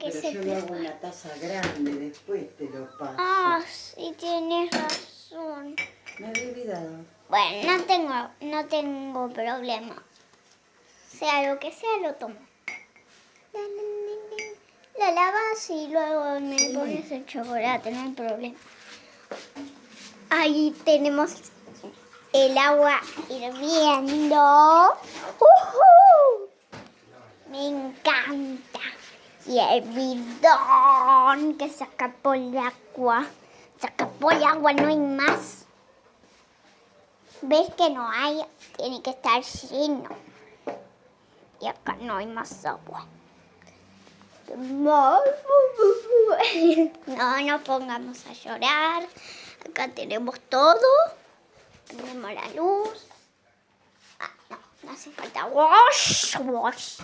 que Pero se yo lo hago en la taza grande, después te lo paso. Ah, sí tienes razón. Me había olvidado. Bueno, no tengo, no tengo problema. Sea lo que sea, lo tomo. La lavas y luego me pones el chocolate, no hay problema. Ahí tenemos el agua hirviendo. ¡Uhú! Me encanta. Y el bidón que se escapó el agua. Se escapó el agua, no hay más. ¿Ves que no hay? Tiene que estar lleno. Y acá no hay más agua. No, no pongamos a llorar. Acá tenemos todo. Tenemos la luz. Ah, no, no hace falta. Wash, wash.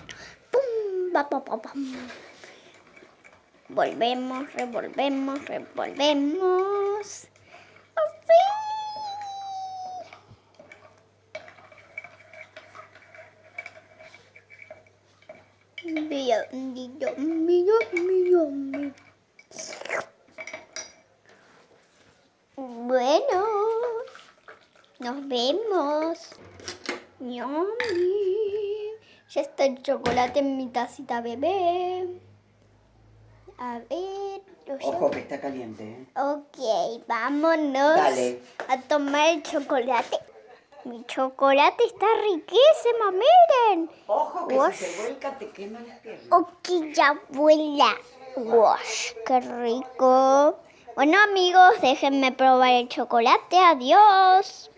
Pum, pa, pam. Volvemos, revolvemos, revolvemos. Bien, Dios mío, mío, mío. Bueno, nos vemos. Yummy. Ya está el chocolate en mi tacita bebé. A ver. Ojo que está caliente, ¿eh? Ok, vámonos Dale. a tomar el chocolate. Mi chocolate está riquísimo, miren. Ojo que Wash. si se vuelca te quema la pierna. Ok, ya abuela. Wash, qué rico. Bueno amigos, déjenme probar el chocolate. Adiós.